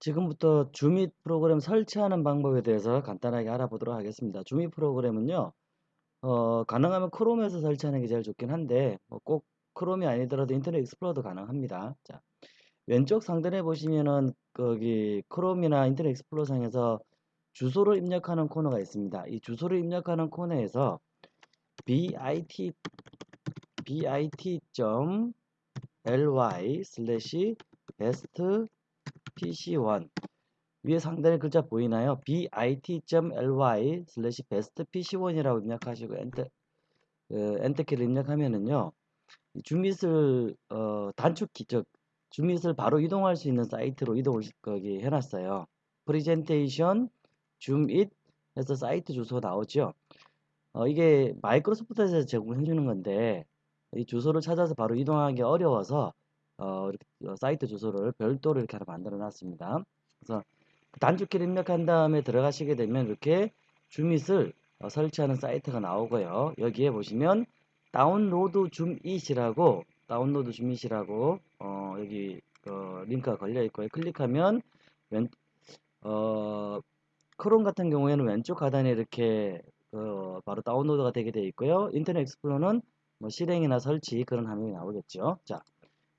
지금부터 ZoomIt 프로그램 설치하는 방법에 대해서 간단하게 알아보도록 하겠습니다. ZoomIt 프로그램은요, 어, 가능하면 크롬에서 설치하는 게 제일 좋긴 한데, 뭐 꼭 크롬이 아니더라도 인터넷 익스플로러도 가능합니다. 자, 왼쪽 상단에 보시면은 거기 크롬이나 인터넷 익스플로러 상에서 주소를 입력하는 코너가 있습니다. 이 주소를 입력하는 코너에서 bit bit.ly 슬래시 best pc1 위에 상단에 글자 보이나요? bit.ly 슬래시 bestpc1이라고 입력하시고 엔터 어, 엔터키를 입력하면은요 ZoomIt을 어, 단축키 즉 ZoomIt을 바로 이동할 수 있는 사이트로 이동을 거기 해놨어요. 프리젠테이션 ZoomIt 해서 사이트 주소 나오죠. 어, 이게 마이크로소프트에서 제공해 주는 건데 이 주소를 찾아서 바로 이동하기 어려워서 어, 어, 사이트 주소를 별도로 이렇게 하나 만들어 놨습니다. 그래서 단축키를 입력한 다음에 들어가시게 되면 이렇게 ZoomIt을 어, 설치하는 사이트가 나오고요. 여기에 보시면 다운로드 ZoomIt이라고 다운로드 ZoomIt이라고 어, 여기 어, 링크가 걸려 있고요. 클릭하면 왼, 어, 크롬 같은 경우에는 왼쪽 하단에 이렇게 어, 바로 다운로드가 되게 되어 있고요. 인터넷 익스플로러는 뭐 실행이나 설치 그런 화면이 나오겠죠. 자,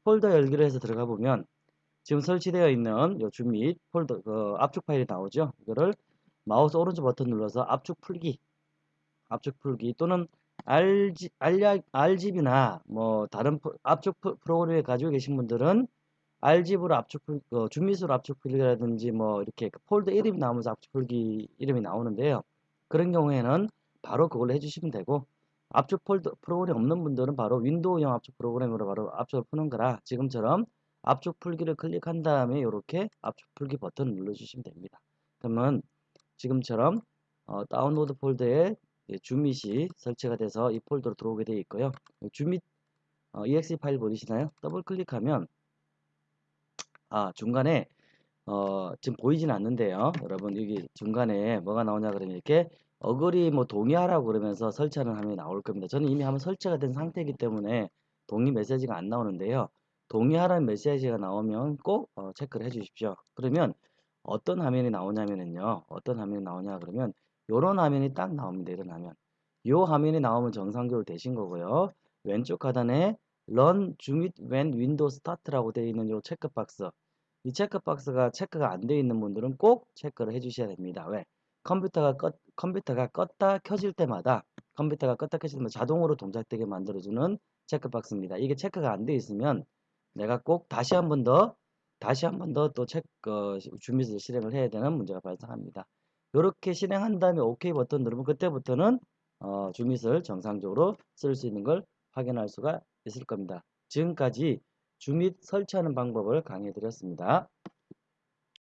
폴더 열기를 해서 들어가 보면 지금 설치되어 있는 요 ZoomIt 폴더 그 압축 파일이 나오죠. 이거를 마우스 오른쪽 버튼 눌러서 압축 풀기 압축 풀기 또는 알지, 알집이나 뭐 다른 압축 프로그램을 가지고 계신 분들은 알집으로 압축 풀, 어, ZoomIt으로 압축 풀기라든지 뭐 이렇게 그 폴더 이름이 나오면서 압축 풀기 이름이 나오는데요. 그런 경우에는 바로 그걸로 해주시면 되고 압축 폴더 프로그램 없는 분들은 바로 윈도우형 압축 프로그램으로 바로 압축을 푸는 거라 지금처럼 압축 풀기를 클릭한 다음에 이렇게 압축 풀기 버튼을 눌러주시면 됩니다. 그러면 지금처럼 어, 다운로드 폴더에 ZoomIt이 설치가 돼서 이 폴더로 들어오게 되어 있고요. ZoomIt 어, exe 파일 보이시나요? 더블 클릭하면 아 중간에 어, 지금 보이진 않는데요. 여러분 여기 중간에 뭐가 나오냐 그러면 이렇게 어글이 뭐 동의하라고 그러면서 설치하는 화면이 나올 겁니다. 저는 이미 한번 설치가 된 상태이기 때문에 동의 메시지가 안 나오는데요. 동의하라는 메시지가 나오면 꼭 어, 체크를 해 주십시오. 그러면 어떤 화면이 나오냐면요. 어떤 화면이 나오냐 그러면 이런 화면이 딱 나옵니다. 이런 화면. 이 화면이 나오면 정상적으로 되신 거고요. 왼쪽 하단에 Run Zoom It When Windows Start라고 되어 있는 이 체크박스. 이 체크박스가 체크가 안 되어 있는 분들은 꼭 체크를 해 주셔야 됩니다. 왜? 컴퓨터가 껐, 컴퓨터가 껐다 켜질 때마다 컴퓨터가 껐다 켜질 때마다 자동으로 동작되게 만들어주는 체크박스입니다. 이게 체크가 안 되어 있으면 내가 꼭 다시 한 번 더 다시 한 번 더 또 체크 어, 준비를 실행을 해야 되는 문제가 발생합니다. 이렇게 실행한 다음에 OK 버튼 누르면 그때부터는 어, 주밋을 정상적으로 쓸 수 있는 걸 확인할 수가 있을 겁니다. 지금까지 주밋 설치하는 방법을 강의해 드렸습니다.